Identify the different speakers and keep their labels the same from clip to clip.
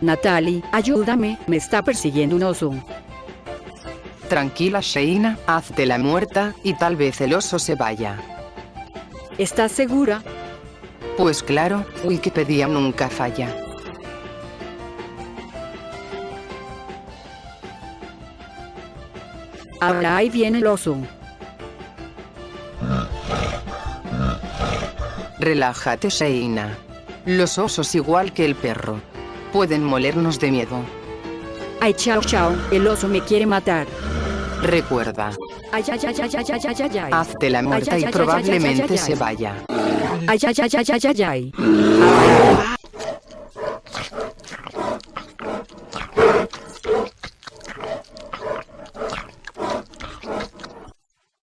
Speaker 1: Natalie, ayúdame, me está persiguiendo un oso.
Speaker 2: Tranquila Sheina, hazte la muerta, y tal vez el oso se vaya.
Speaker 1: ¿Estás segura?
Speaker 2: Pues claro, Wikipedia nunca falla.
Speaker 1: Ahora ahí viene el oso.
Speaker 2: Relájate Sheina. Los osos igual que el perro pueden molernos de miedo.
Speaker 1: Ay, chao, chao, el oso me quiere matar.
Speaker 2: Recuerda.
Speaker 1: Ay, ay, ay, ay, ay, ay, ay, ay.
Speaker 2: Hazte la muerta y probablemente se vaya.
Speaker 1: Ay, ay, ay, ay, ay, ay, ay.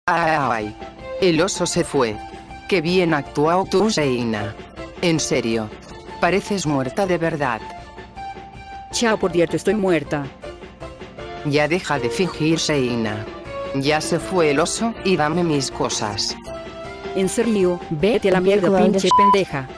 Speaker 2: Ay, el oso se fue. Qué bien actuado tú, Seina. En serio. Pareces muerta de verdad.
Speaker 1: Chao, por cierto, estoy muerta.
Speaker 2: Ya deja de fingir, Sheina. Ya se fue el oso, y dame mis cosas.
Speaker 1: En serio, vete a la mierda, pinche pendeja.